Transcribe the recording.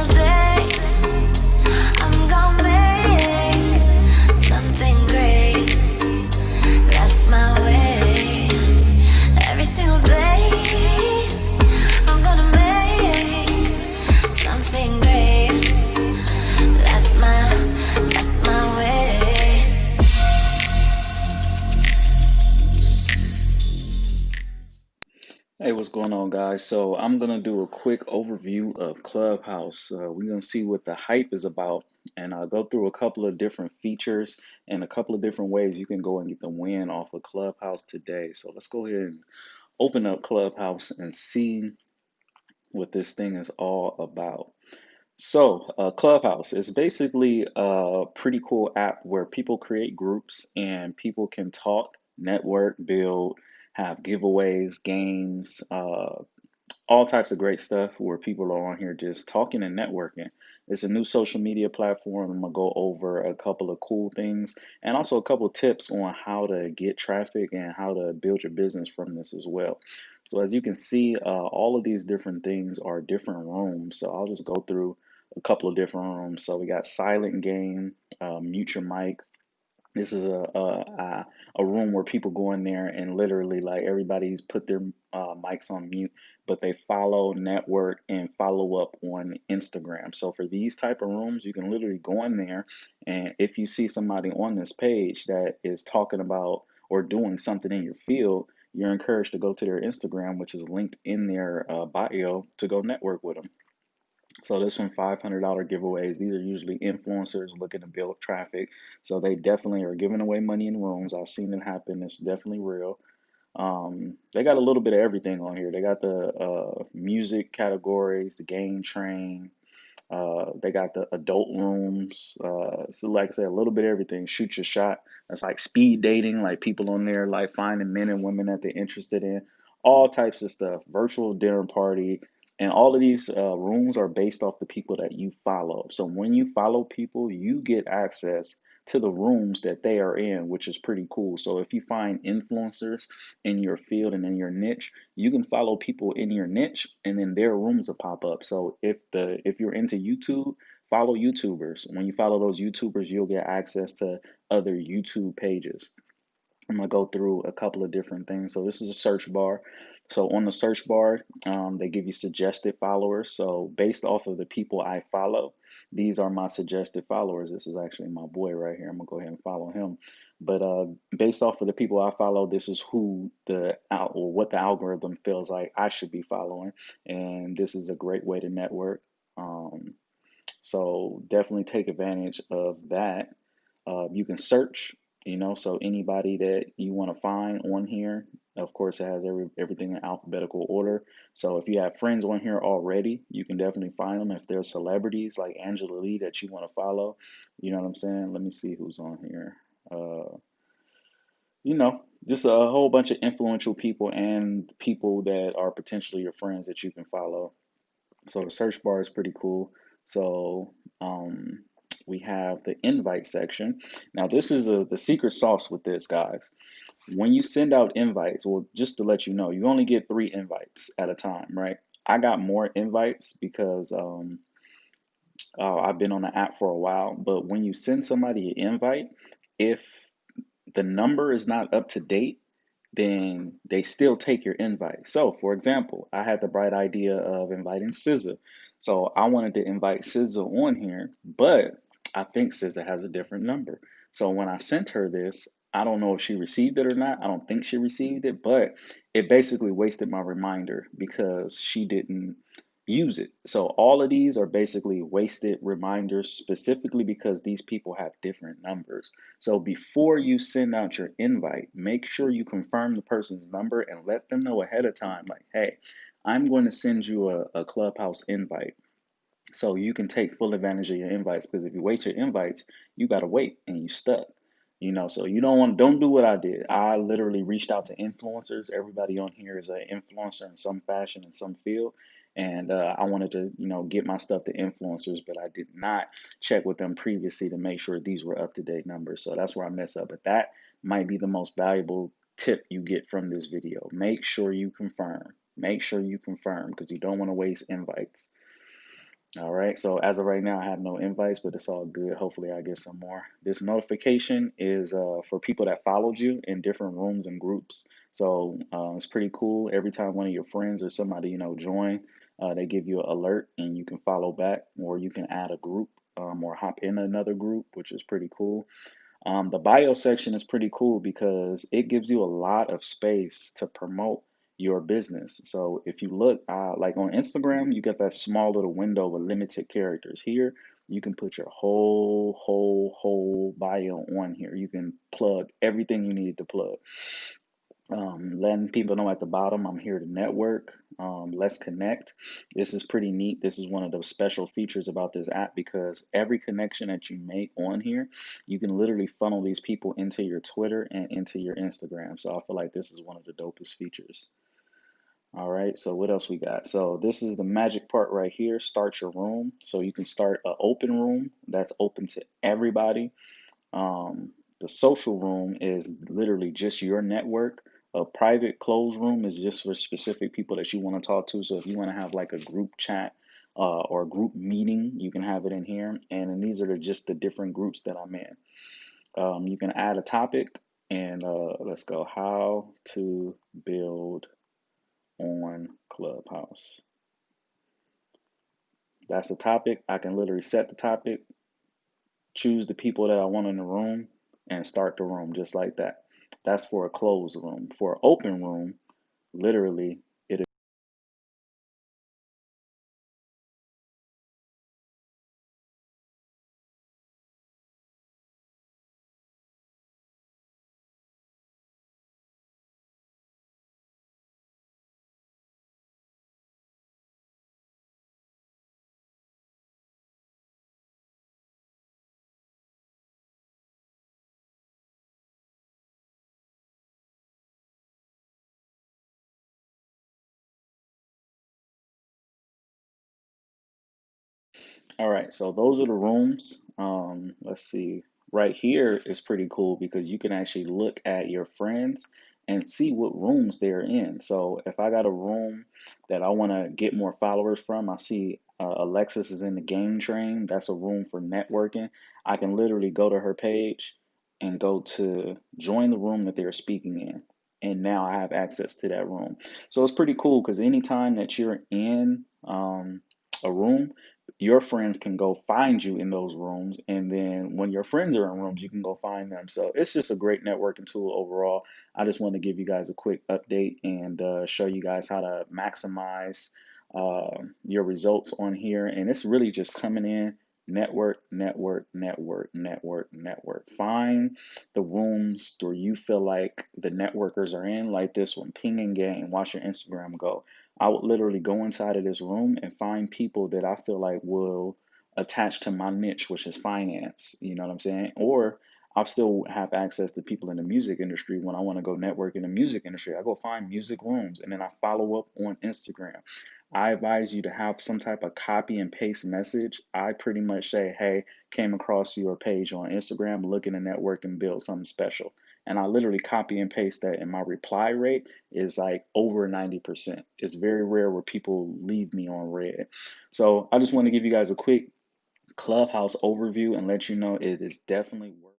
single day, going on, guys? So, I'm going to do a quick overview of Clubhouse. Uh, we're going to see what the hype is about, and I'll go through a couple of different features and a couple of different ways you can go and get the win off of Clubhouse today. So, let's go ahead and open up Clubhouse and see what this thing is all about. So, uh, Clubhouse is basically a pretty cool app where people create groups and people can talk, network, build, have giveaways, games, uh, all types of great stuff where people are on here just talking and networking. It's a new social media platform. I'm gonna go over a couple of cool things and also a couple tips on how to get traffic and how to build your business from this as well. So as you can see, uh, all of these different things are different rooms. So I'll just go through a couple of different rooms. So we got silent game, uh, mute your mic, this is a, a a room where people go in there and literally like everybody's put their uh, mics on mute, but they follow, network, and follow up on Instagram. So for these type of rooms, you can literally go in there, and if you see somebody on this page that is talking about or doing something in your field, you're encouraged to go to their Instagram, which is linked in their uh, bio, to go network with them. So this one, $500 giveaways. These are usually influencers looking to build traffic. So they definitely are giving away money in rooms. I've seen it happen. It's definitely real. Um, they got a little bit of everything on here. They got the uh, music categories, the game train. Uh, they got the adult rooms. Uh, so like I said, a little bit of everything. Shoot your shot. That's like speed dating, like people on there like finding men and women that they're interested in. All types of stuff. Virtual dinner party. And all of these uh, rooms are based off the people that you follow. So when you follow people, you get access to the rooms that they are in, which is pretty cool. So if you find influencers in your field and in your niche, you can follow people in your niche and then their rooms will pop up. So if the if you're into YouTube, follow YouTubers. When you follow those YouTubers, you'll get access to other YouTube pages. I'm gonna go through a couple of different things. So this is a search bar. So on the search bar, um, they give you suggested followers. So based off of the people I follow, these are my suggested followers. This is actually my boy right here. I'm gonna go ahead and follow him. But uh, based off of the people I follow, this is who the or what the algorithm feels like I should be following, and this is a great way to network. Um, so definitely take advantage of that. Uh, you can search, you know, so anybody that you want to find on here, of course, it has every everything in alphabetical order. So if you have friends on here already, you can definitely find them. If they're celebrities like Angela Lee that you want to follow, you know what I'm saying? Let me see who's on here. Uh, you know, just a whole bunch of influential people and people that are potentially your friends that you can follow. So the search bar is pretty cool. So um, we have the invite section. Now this is a, the secret sauce with this, guys. When you send out invites, well, just to let you know, you only get three invites at a time, right? I got more invites because um, uh, I've been on the app for a while. But when you send somebody an invite, if the number is not up to date, then they still take your invite. So, for example, I had the bright idea of inviting SZA. So I wanted to invite SZA on here, but I think SZA has a different number. So when I sent her this, I don't know if she received it or not. I don't think she received it, but it basically wasted my reminder because she didn't use it. So all of these are basically wasted reminders specifically because these people have different numbers. So before you send out your invite, make sure you confirm the person's number and let them know ahead of time like, "Hey, I'm going to send you a, a Clubhouse invite." So you can take full advantage of your invites because if you wait your invites, you gotta wait and you stuck. You know, so you don't want don't do what I did. I literally reached out to influencers. Everybody on here is an influencer in some fashion in some field. And uh, I wanted to, you know, get my stuff to influencers, but I did not check with them previously to make sure these were up to date numbers. So that's where I mess up. But that might be the most valuable tip you get from this video. Make sure you confirm. Make sure you confirm because you don't want to waste invites. All right, so as of right now, I have no invites, but it's all good. Hopefully, I get some more. This notification is uh, for people that followed you in different rooms and groups. So uh, it's pretty cool. Every time one of your friends or somebody you know join, uh, they give you an alert, and you can follow back, or you can add a group um, or hop in another group, which is pretty cool. Um, the bio section is pretty cool because it gives you a lot of space to promote your business. So if you look, uh, like on Instagram, you get that small little window with limited characters. Here, you can put your whole, whole, whole bio on here. You can plug everything you need to plug um, letting people know at the bottom I'm here to network. Um, let's connect. This is pretty neat. This is one of the special features about this app because every connection that you make on here, you can literally funnel these people into your Twitter and into your Instagram. So I feel like this is one of the dopest features. All right, so what else we got? So this is the magic part right here. Start your room. So you can start an open room that's open to everybody. Um, the social room is literally just your network. A private closed room is just for specific people that you want to talk to. So if you want to have like a group chat uh, or a group meeting, you can have it in here. And then these are just the different groups that I'm in. Um, you can add a topic and uh, let's go how to build on Clubhouse. That's the topic. I can literally set the topic, choose the people that I want in the room, and start the room just like that. That's for a closed room. For an open room, literally, All right, so those are the rooms. Um, let's see. Right here is pretty cool because you can actually look at your friends and see what rooms they're in. So if I got a room that I want to get more followers from, I see uh, Alexis is in the game train. That's a room for networking. I can literally go to her page and go to join the room that they're speaking in. And now I have access to that room. So it's pretty cool because anytime that you're in um, a room, your friends can go find you in those rooms and then when your friends are in rooms you can go find them. So it's just a great networking tool overall. I just want to give you guys a quick update and uh, show you guys how to maximize uh, your results on here. And it's really just coming in network network network network network. Find the rooms where you feel like the networkers are in like this one ping and game watch your instagram go I would literally go inside of this room and find people that I feel like will attach to my niche, which is finance. You know what I'm saying? Or I'll still have access to people in the music industry when I want to go network in the music industry. I go find music rooms and then I follow up on Instagram. I advise you to have some type of copy and paste message. I pretty much say, hey, came across your page on Instagram, looking to network and build something special. And I literally copy and paste that, and my reply rate is like over 90%. It's very rare where people leave me on read. So I just want to give you guys a quick Clubhouse overview and let you know it is definitely worth